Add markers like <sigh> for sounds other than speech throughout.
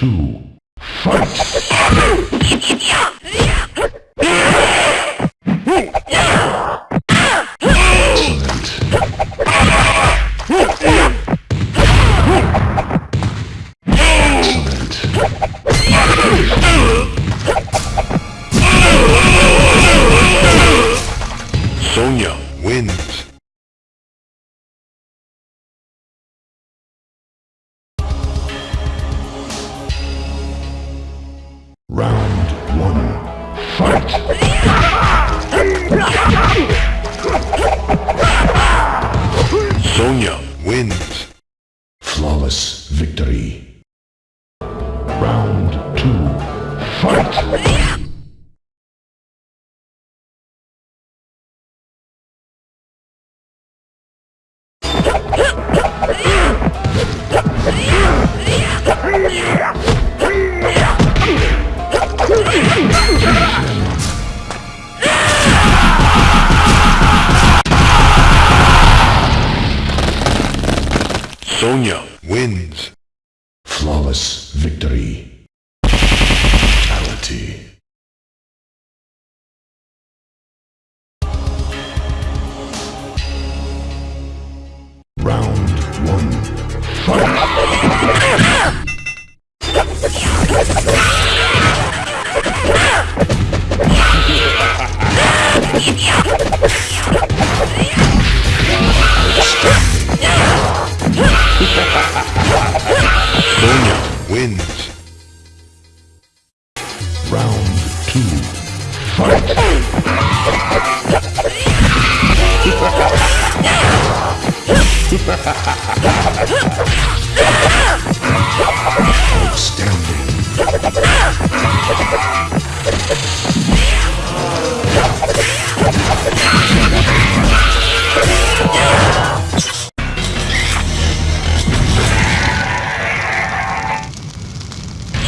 two. Fight! Sonya wins. Flawless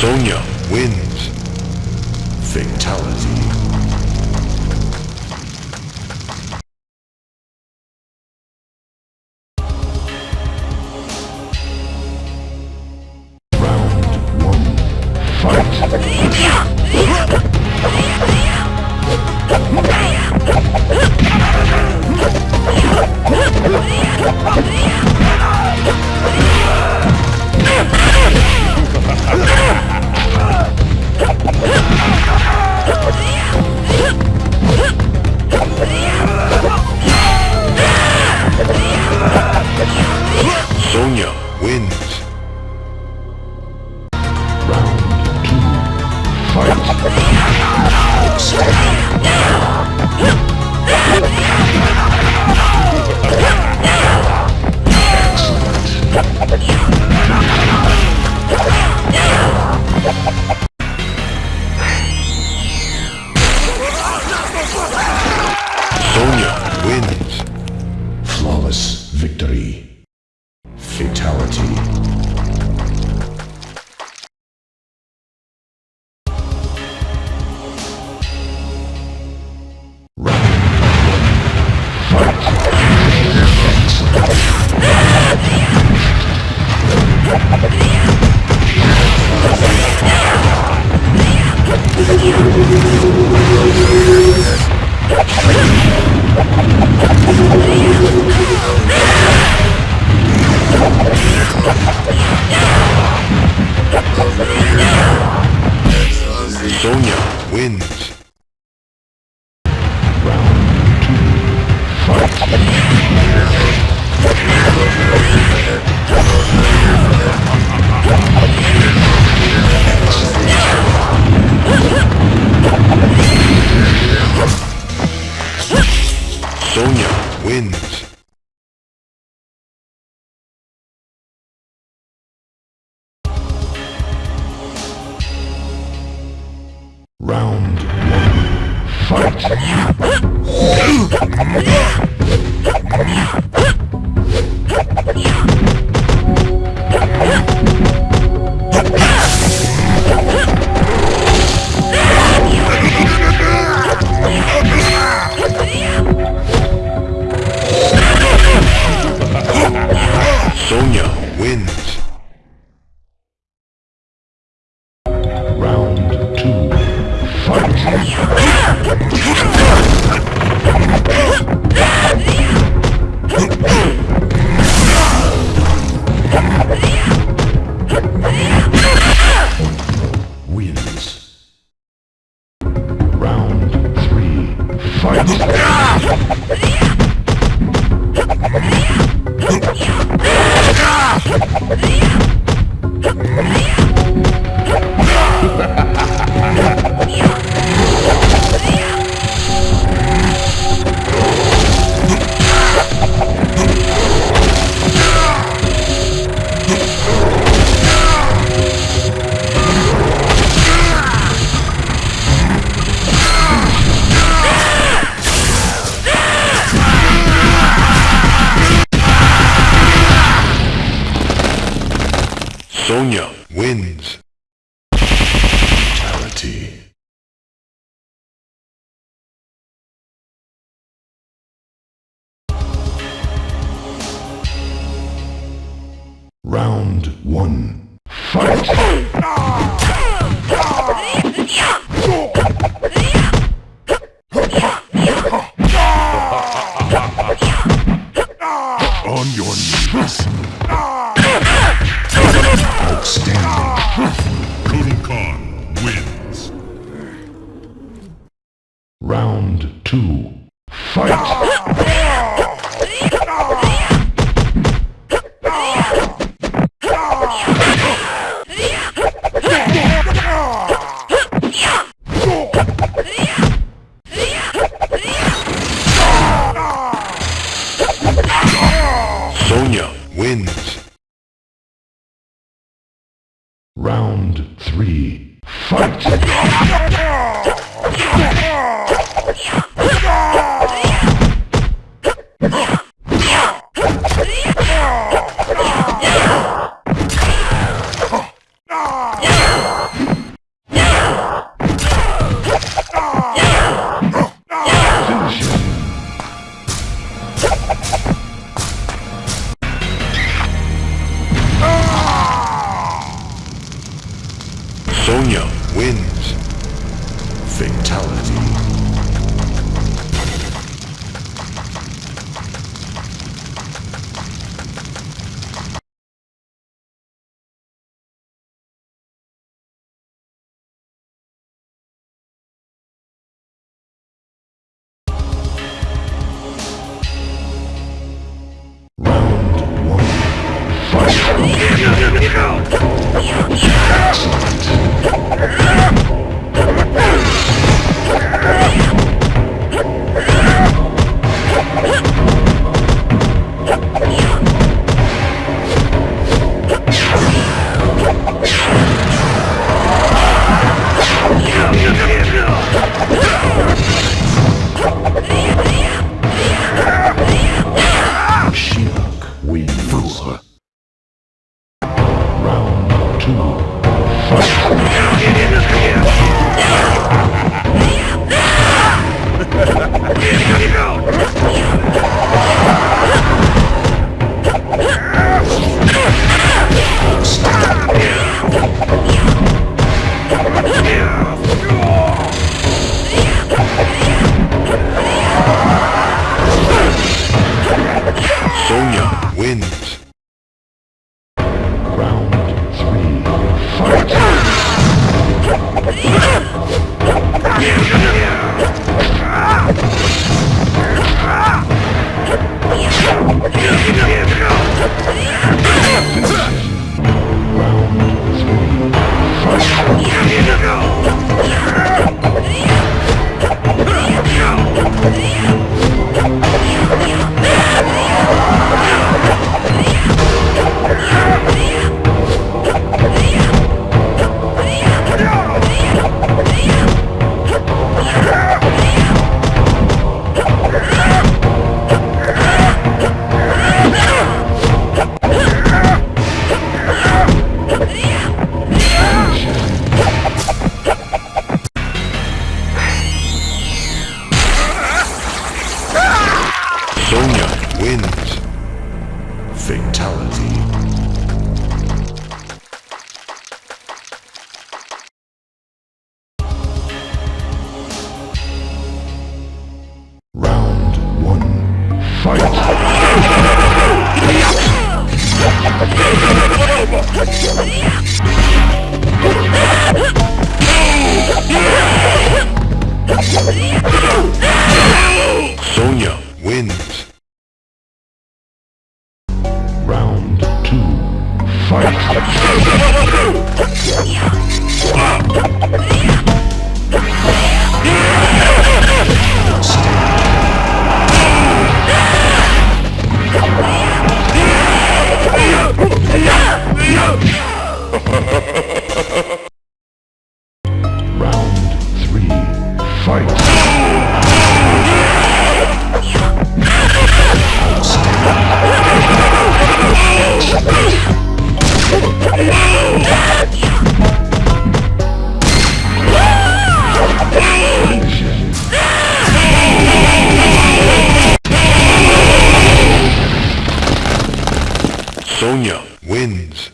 Sonya wins. Fatality. Sonya Yeah! Wins. Round three. Fight! <laughs> Fatality. Wins.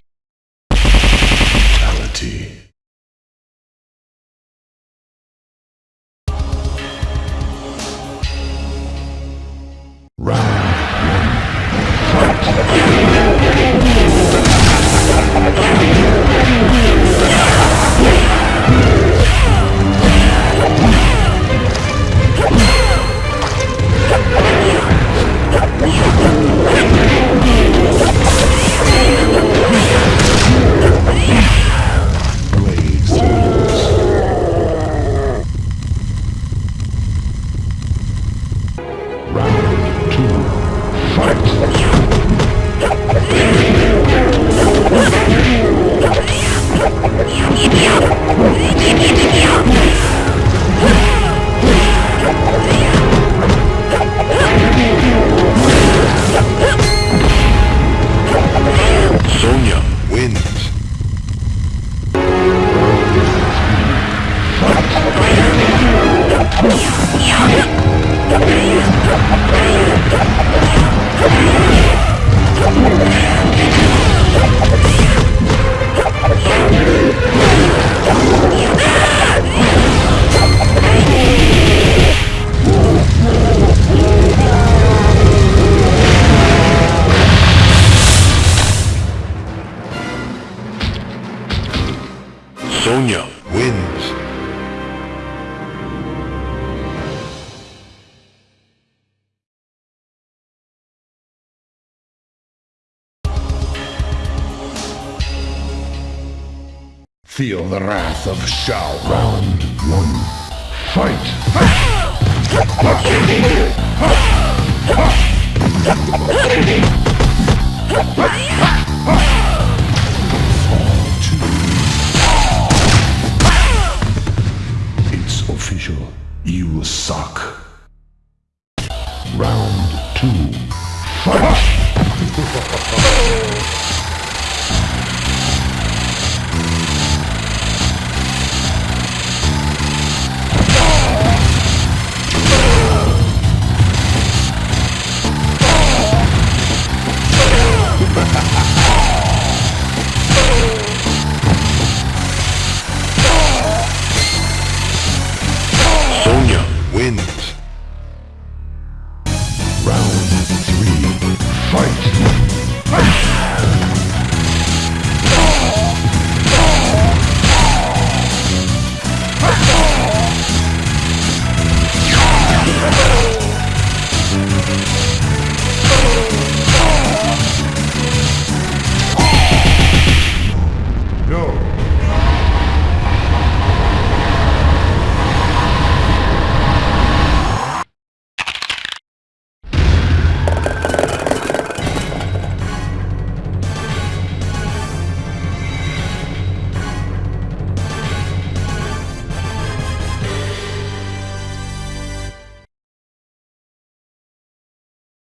Feel the wrath of Shao Round one. Fight! It's official. You suck. Round two. Fight!